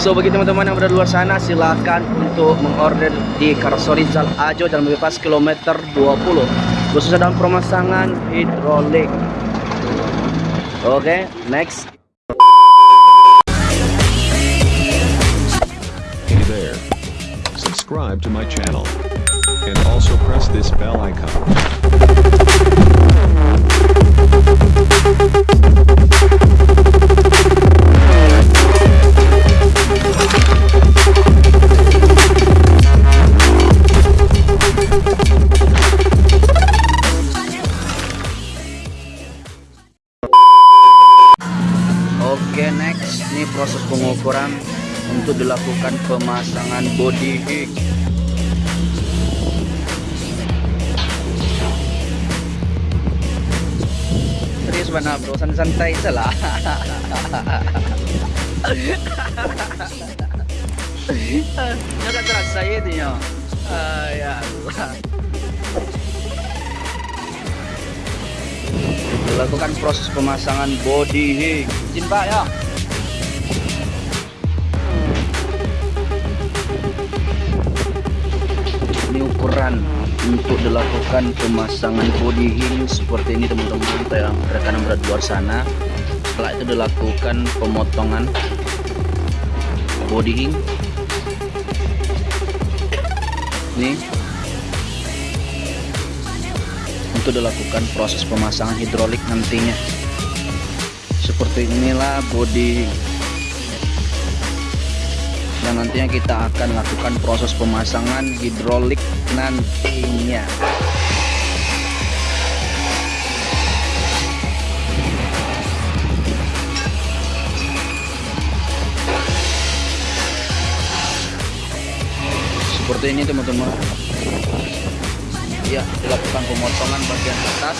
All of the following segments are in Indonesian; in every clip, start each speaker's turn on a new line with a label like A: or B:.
A: So bagi teman-teman yang berada luar sana silakan untuk mengorder di Karsorizal Ajo dan bebas kilometer 20 khususnya dalam pemasangan hidrolik. Oke, okay, next.
B: Hey there. Subscribe to my channel. And also press this bell icon.
A: Body hig serius mana bro. Santai salah Jangan terasa itu ya? Ah, ya Allah. Dilakukan proses pemasangan body hig izin pak ya untuk dilakukan pemasangan body hing seperti ini teman-teman. Yang rekan di luar sana. Setelah itu dilakukan pemotongan body hing ini. Untuk dilakukan proses pemasangan hidrolik nantinya. Seperti inilah body dan nantinya kita akan lakukan proses pemasangan hidrolik nantinya. Seperti ini teman-teman. Ya dilakukan pemotongan bagian atas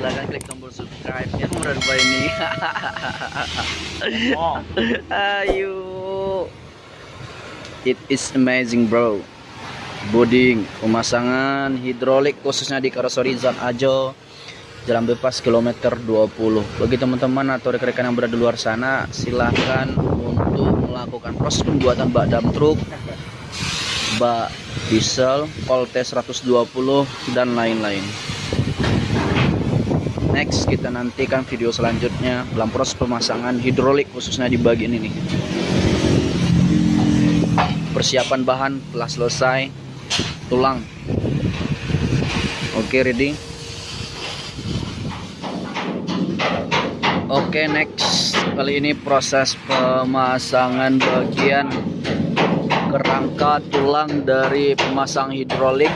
A: silahkan klik tombol yang berubah ini ayo it is amazing bro. Boding, pemasangan hidrolik khususnya di Karosoriza Ajo Jalan Bebas kilometer 20 Bagi teman-teman atau rekan-rekan yang berada di luar sana Silahkan untuk melakukan proses pembuatan bak dam truk Bak diesel, volte 120 dan lain-lain Next kita nantikan video selanjutnya dalam proses pemasangan hidrolik khususnya di bagian ini. Persiapan bahan telah selesai. Tulang. Oke ready? Oke next. Kali ini proses pemasangan bagian kerangka tulang dari pemasang hidrolik.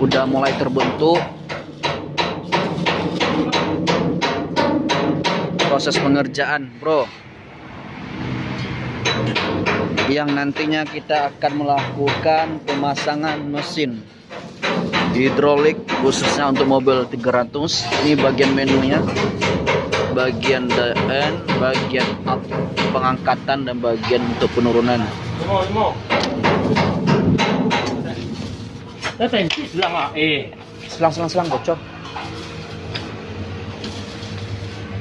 A: Udah mulai terbentuk proses pengerjaan bro. Yang nantinya kita akan melakukan pemasangan mesin hidrolik khususnya untuk mobil 300 ini bagian menunya bagian DN bagian up pengangkatan dan bagian untuk penurunan. Selang selang selang bocor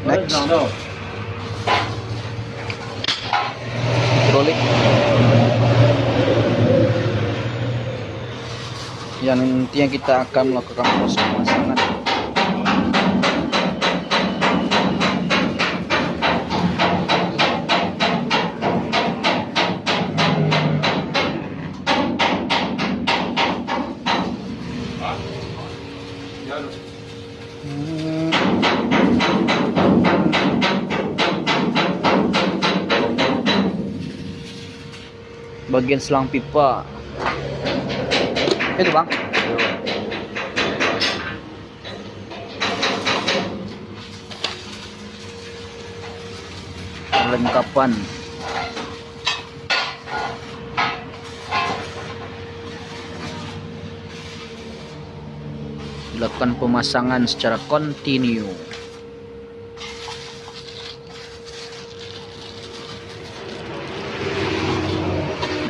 A: next. Hidrolik. Yang nantinya kita akan melakukan proses pemasangan bagian selang pipa. Itu bang. Perlengkapan. Dilakukan pemasangan secara kontinu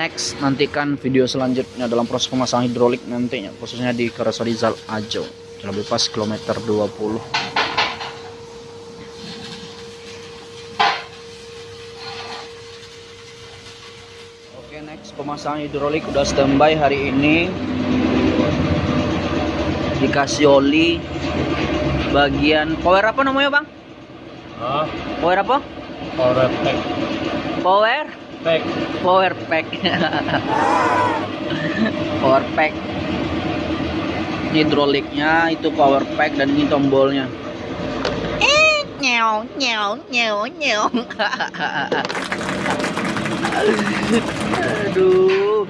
A: next nantikan video selanjutnya dalam proses pemasangan hidrolik nantinya khususnya di Karasa Rizal Ajo jalan bebas kilometer 20 Oke next pemasangan hidrolik udah standby hari ini dikasih oli bagian power apa namanya bang?
C: Ah,
A: Power apa?
C: power pack.
A: Power?
C: Pack.
A: Power pack. power pack. Hidroliknya itu power pack dan ini tombolnya. Eh, nyau, nyau, nyau, nyau. Aduh.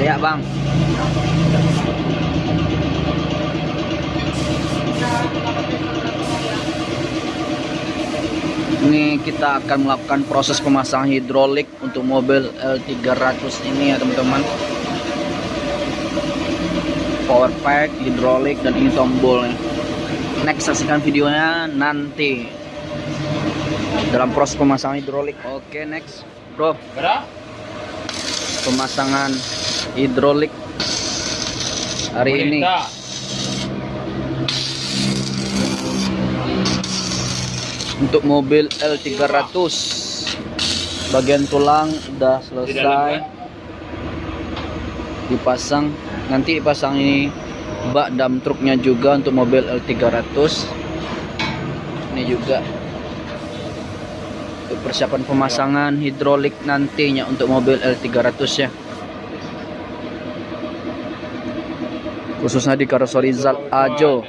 A: Lihat bang. Kita akan melakukan proses pemasangan hidrolik untuk mobil L300 ini ya teman-teman. Power pack, hidrolik dan ini tombolnya. Next saksikan videonya nanti dalam proses pemasangan hidrolik. Oke next, bro, pemasangan hidrolik hari ini. Untuk mobil L300 bagian tulang udah selesai dipasang nanti dipasang ini bak dam truknya juga untuk mobil L300 ini juga untuk persiapan pemasangan hidrolik nantinya untuk mobil L300 ya khususnya di Karoseri Zal Ajo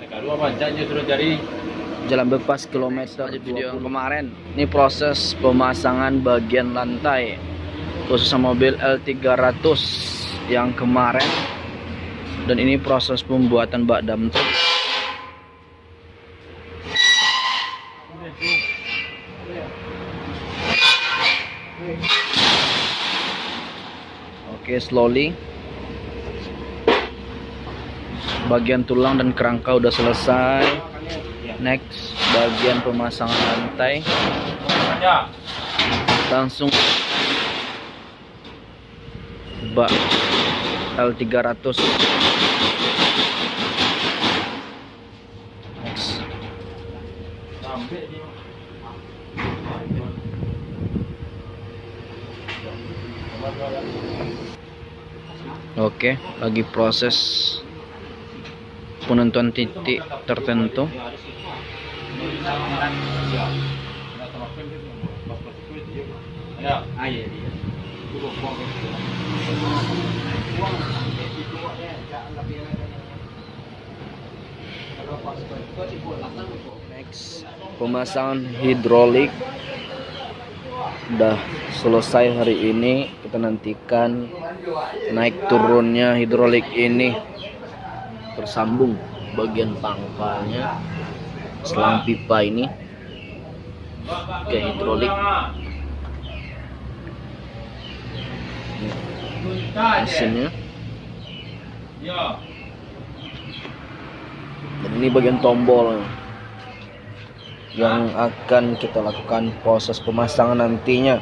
A: Jalan bebas kilometer video. yang kemarin. Ini proses pemasangan bagian lantai khususnya mobil L300 yang kemarin. Dan ini proses pembuatan bak dam truk oke slowly. Bagian tulang dan kerangka udah selesai next bagian pemasangan lantai. Langsung bak L300 next. Oke lagi proses penentuan titik tertentu. Next pemasangan hidrolik udah selesai hari ini. Kita nantikan naik turunnya hidrolik ini tersambung bagian pangkalnya selang pipa ini ke hidrolik. Mesinnya.
C: Ya.
A: dan ini bagian tombol yang akan kita lakukan proses pemasangan nantinya.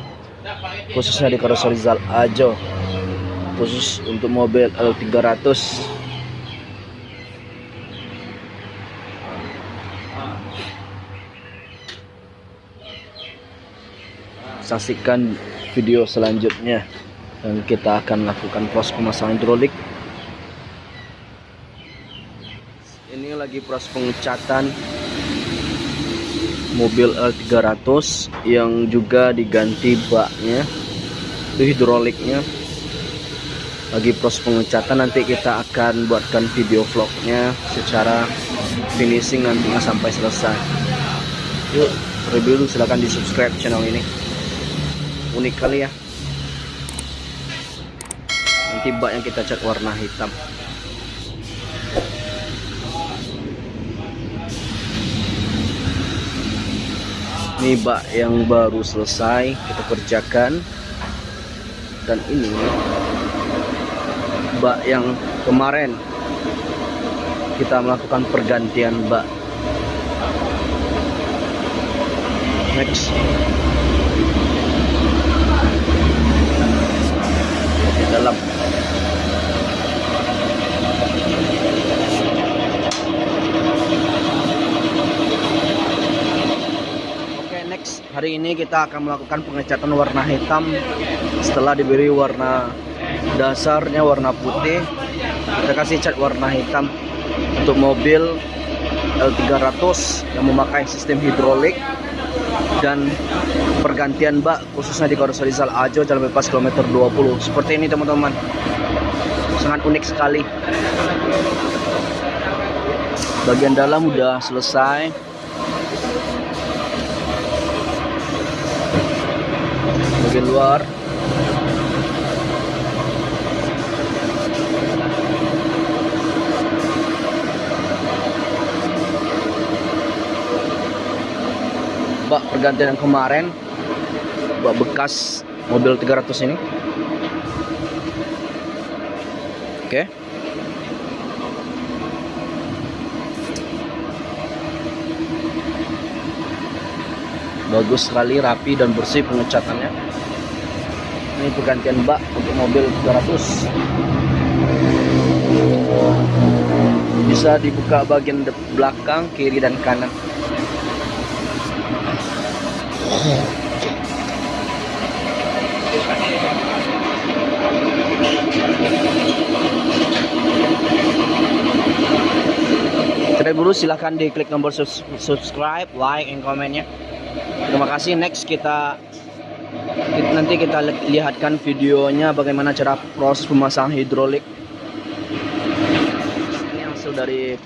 A: Khususnya di Karoseri Zal Ajo. Khusus untuk mobil L300 saksikan video selanjutnya. Dan kita akan lakukan proses pemasangan hidrolik. Ini lagi proses pengecatan mobil L300 yang juga diganti baknya itu hidroliknya. Lagi proses pengecatan nanti kita akan buatkan video vlognya secara finishing nantinya sampai selesai. Yuk review silahkan di subscribe channel ini unik kali ya. Nanti bak yang kita cat warna hitam. Ini bak yang baru selesai kita kerjakan. Dan ini bak yang kemarin kita melakukan pergantian bak. Next dalam. Oke next. Hari ini kita akan melakukan pengecatan warna hitam. Setelah diberi warna dasarnya warna putih kita kasih cat warna hitam untuk mobil L300 yang memakai sistem hidrolik dan pergantian bak khususnya di Korso Rizal Ajo jalan bebas kilometer 20 seperti ini teman-teman. Sangat unik sekali. Bagian dalam udah selesai. Bagian luar bak pergantian yang kemarin. Bak bekas mobil 300 ini. Oke. Bagus sekali rapi dan bersih pengecatannya. Ini pergantian bak untuk mobil 300 bisa dibuka bagian belakang kiri dan kanan Terlebih dulu silahkan diklik tombol subscribe, like, and komennya. Terima kasih. Next kita, nanti kita li- lihatkan videonya bagaimana cara proses pemasangan hidrolik. Ini hasil dari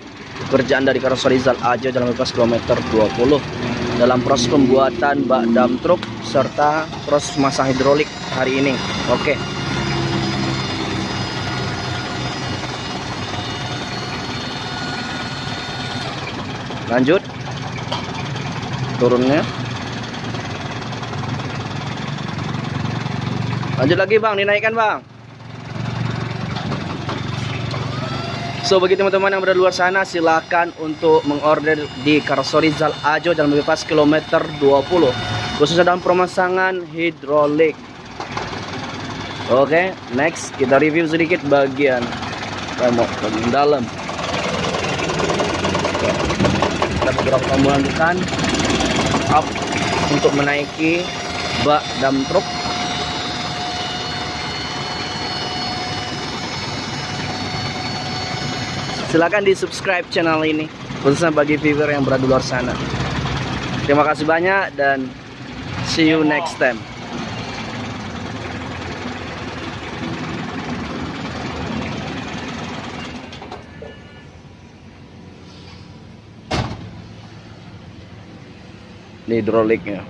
A: pekerjaan dari Karoseri Zal Aja dalam bebas kilometer 20 dalam proses pembuatan bak dam truk serta proses memasang hidrolik hari ini. Oke. Lanjut. Turunnya. Lanjut lagi bang, dinaikkan bang. So bagi teman-teman yang berada luar sana silakan untuk mengorder di Karsori Zal Ajo dalam bebas kilometer 20 khususnya dalam pemasangan hidrolik. Oke, next kita review sedikit bagian remok bagian dalam. Kita beberapa tombol lanjutan up untuk menaiki bak dam truk Silakan di subscribe channel ini khususnya bagi viewer yang berada di luar sana. Terima kasih banyak dan see you next time. Hidroliknya.